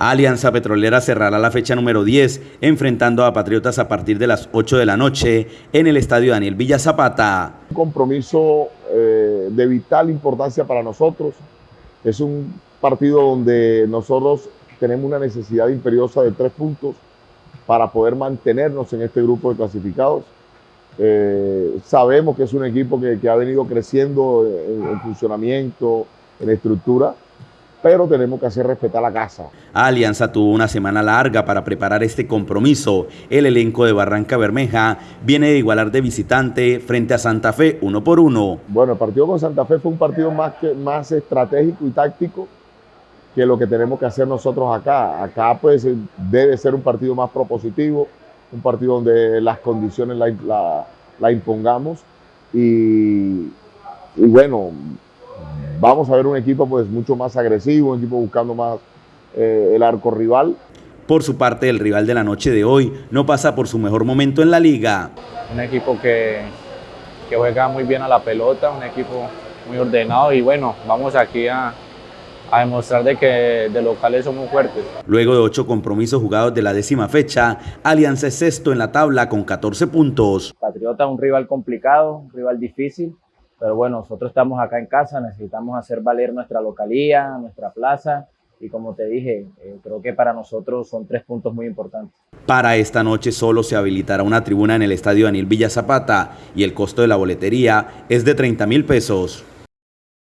Alianza Petrolera cerrará la fecha número 10, enfrentando a Patriotas a partir de las 8 de la noche en el estadio Daniel Villa Zapata. Un compromiso eh, de vital importancia para nosotros. Es un partido donde nosotros tenemos una necesidad imperiosa de tres puntos para poder mantenernos en este grupo de clasificados. Eh, sabemos que es un equipo que, ha venido creciendo en funcionamiento, en estructura, pero tenemos que hacer respetar la casa. Alianza tuvo una semana larga para preparar este compromiso. El elenco de Barranca Bermeja viene de igualar de visitante frente a Santa Fe uno por uno. Bueno, el partido con Santa Fe fue un partido más, que, más estratégico y táctico que lo que tenemos que hacer nosotros acá. Acá pues debe ser un partido más propositivo, un partido donde las condiciones la, impongamos y, y bueno, vamos a ver un equipo pues mucho más agresivo, un equipo buscando más eh, el arco rival. Por su parte, el rival de la noche de hoy no pasa por su mejor momento en la liga. Un equipo que, que juega muy bien a la pelota, un equipo muy ordenado y bueno, vamos aquí a, a demostrar de que de locales somos fuertes. Luego de ocho compromisos jugados de la décima fecha, Alianza es sexto en la tabla con 14 puntos. Patriota un rival complicado, un rival difícil, pero bueno, nosotros estamos acá en casa, necesitamos hacer valer nuestra localía, nuestra plaza. Y como te dije, eh, creo que para nosotros son tres puntos muy importantes. Para esta noche solo se habilitará una tribuna en el estadio Daniel Villa Zapata y el costo de la boletería es de 30 mil pesos.